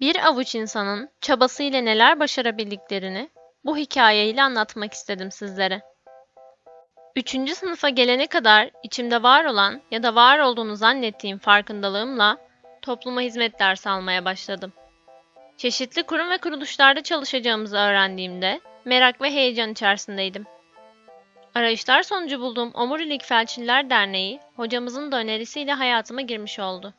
Bir avuç insanın çabasıyla neler başarabildiklerini bu hikayeyle anlatmak istedim sizlere. Üçüncü sınıfa gelene kadar içimde var olan ya da var olduğunu zannettiğim farkındalığımla topluma hizmet dersi almaya başladım. Çeşitli kurum ve kuruluşlarda çalışacağımızı öğrendiğimde merak ve heyecan içerisindeydim. Arayışlar sonucu bulduğum Omurilik Felçliler Derneği hocamızın da önerisiyle hayatıma girmiş oldu.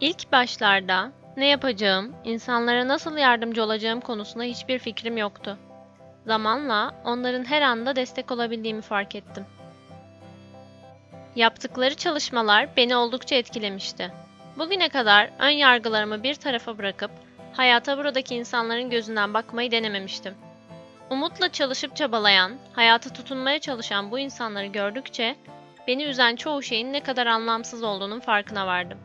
İlk başlarda ne yapacağım, insanlara nasıl yardımcı olacağım konusunda hiçbir fikrim yoktu. Zamanla onların her anda destek olabildiğimi fark ettim. Yaptıkları çalışmalar beni oldukça etkilemişti. Bugüne kadar ön yargılarımı bir tarafa bırakıp hayata buradaki insanların gözünden bakmayı denememiştim. Umutla çalışıp çabalayan, hayata tutunmaya çalışan bu insanları gördükçe beni üzen çoğu şeyin ne kadar anlamsız olduğunun farkına vardım.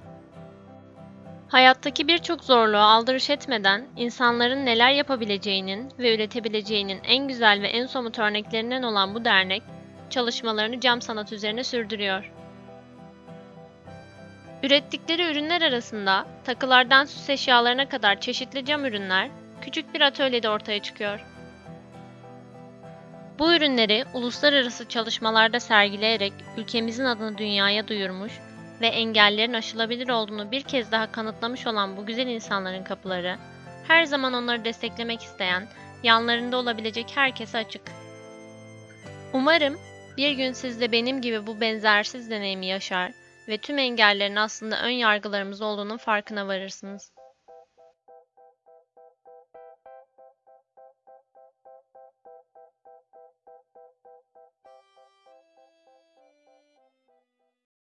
Hayattaki birçok zorluğa aldırış etmeden insanların neler yapabileceğinin ve üretebileceğinin en güzel ve en somut örneklerinden olan bu dernek çalışmalarını cam sanat üzerine sürdürüyor. Ürettikleri ürünler arasında takılardan süs eşyalarına kadar çeşitli cam ürünler küçük bir atölyede ortaya çıkıyor. Bu ürünleri uluslararası çalışmalarda sergileyerek ülkemizin adını dünyaya duyurmuş ve engellerin aşılabilir olduğunu bir kez daha kanıtlamış olan bu güzel insanların kapıları, her zaman onları desteklemek isteyen, yanlarında olabilecek herkese açık. Umarım bir gün siz de benim gibi bu benzersiz deneyimi yaşar ve tüm engellerin aslında ön yargılarımız olduğunun farkına varırsınız.